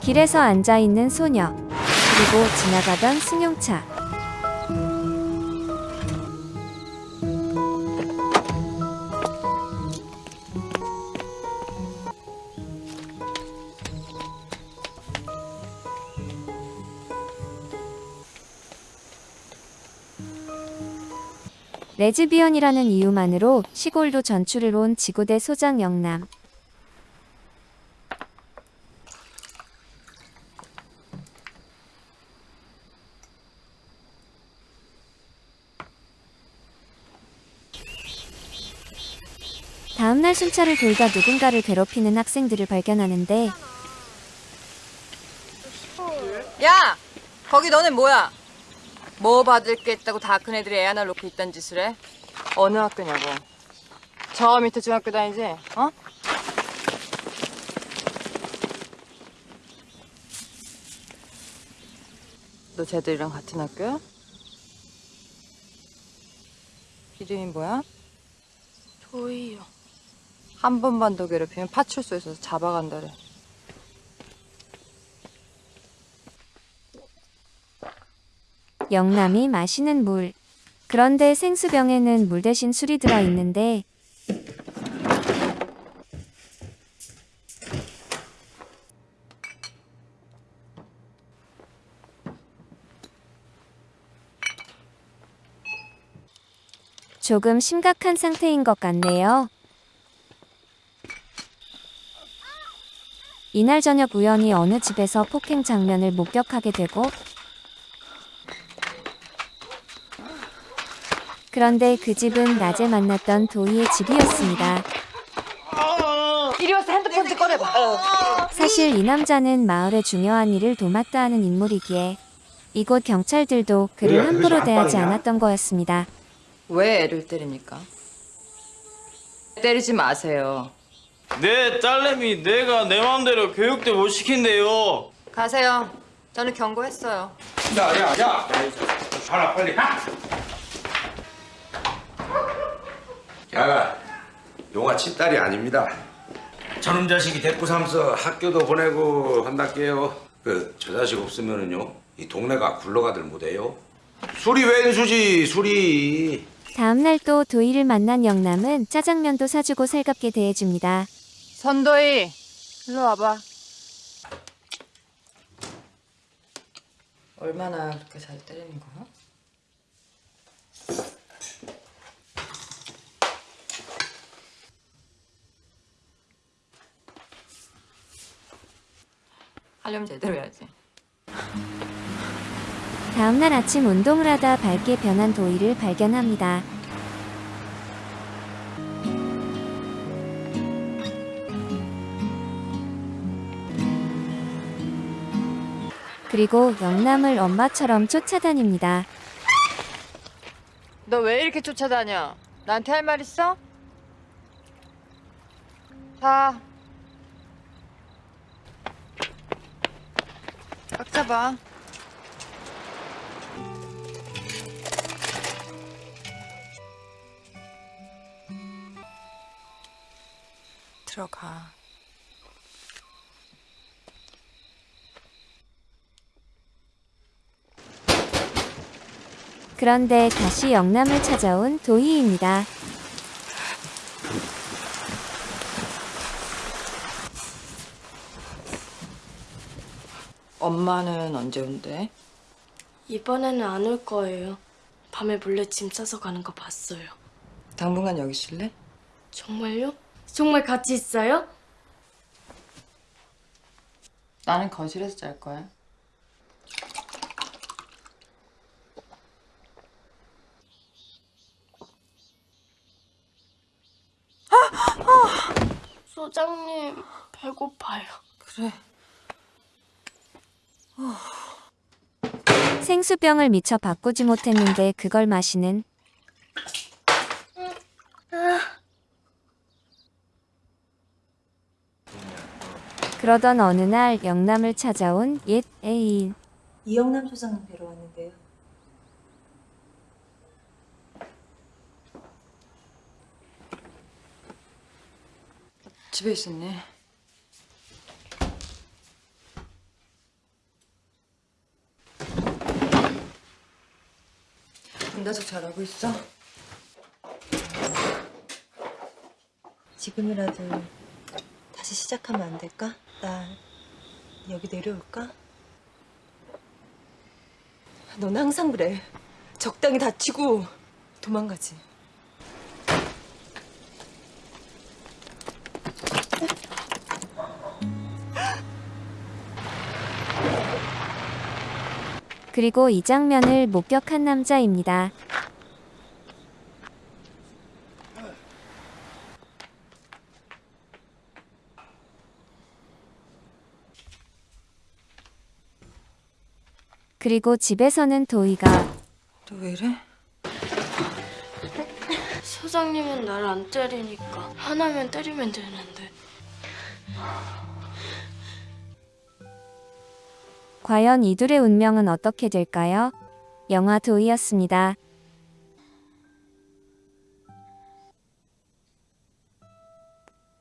길에서 앉아 있는 소녀. 그리고 지나가던 승용차. 레즈비언이라는 이유만으로 시골로 전출을 온 지구대 소장 영남. 다음날 순찰을 돌다 누군가를 괴롭히는 학생들을 발견하는데 야! 거기 너네 뭐야? 뭐 받을 게 있다고 다 큰 애들이 애 하나 놓고 있단 짓을 해? 어느 학교냐고. 저 밑에 중학교 다니지? 어? 너 쟤들이랑 같은 학교야? 이름이 뭐야? 도희요. 한 번만 더 괴롭히면 파출소에서 잡아간다래. 영남이 마시는 물. 그런데 생수병에는 물 대신 술이 들어 있는데 조금 심각한 상태인 것 같네요. 이날 저녁 우연히 어느 집에서 폭행 장면을 목격하게 되고 그런데 그 집은 낮에 만났던 도희의 집이었습니다. 이리 와서 핸드폰 좀 꺼내봐. 사실 이 남자는 마을의 중요한 일을 도맡아 하는 인물이기에 이곳 경찰들도 그를 함부로 대하지 않았던 거였습니다. 왜 애를 때립니까? 때리지 마세요. 내 딸내미 내가 내 마음대로 교육도 못 시킨대요. 가세요. 저는 경고했어요. 야, 야, 야! 가라, 빨리 가! 야, 용아 친딸이 아닙니다. 저놈 자식이 데리고 삼서 학교도 보내고 한다게요. 그, 저 자식 없으면은요, 이 동네가 굴러가들 못해요. 술이 왼수지, 술이. 다음날 또 도희를 만난 영남은 짜장면도 사주고 살갑게 대해줍니다. 선도희, 일로 와봐. 얼마나 그렇게 잘 때리는 거야? 하려면 제대로 해야지. 다음날 아침 운동을 하다 밝게 변한 도희를 발견합니다. 그리고 영남을 엄마처럼 쫓아다닙니다. 너 왜 이렇게 쫓아다녀? 나한테 할 말 있어? 자. 꽉 잡아. 들어가. 그런데 다시 영남을 찾아온 도희입니다. 엄마는 언제 온대? 이번에는 안 올 거예요. 밤에 몰래 짐 싸서 가는 거 봤어요. 당분간 여기 있을래? 정말요? 정말 같이 있어요? 나는 거실에서 잘 거야. 소장님, 배고파요. 그래. 생수병을 미처 바꾸지 못했는데 그걸 마시는 그러던 어느 날 영남을 찾아온 옛 애인 이영남 소장님 뵈러 왔는데요. 집에 있었네. 문다적 잘하고 있어? 지금이라도 다시 시작하면 안 될까? 나 여기 내려올까? 넌 항상 그래. 적당히 다치고 도망가지. 그리고 이 장면을 목격한 남자입니다. 그리고 집에서는 도희가 너 왜 이래? 사장님은 날 안 때리니까 하나면 때리면 되는데 과연 이둘의 운명은 어떻게 될까요? 영화 도희였습니다.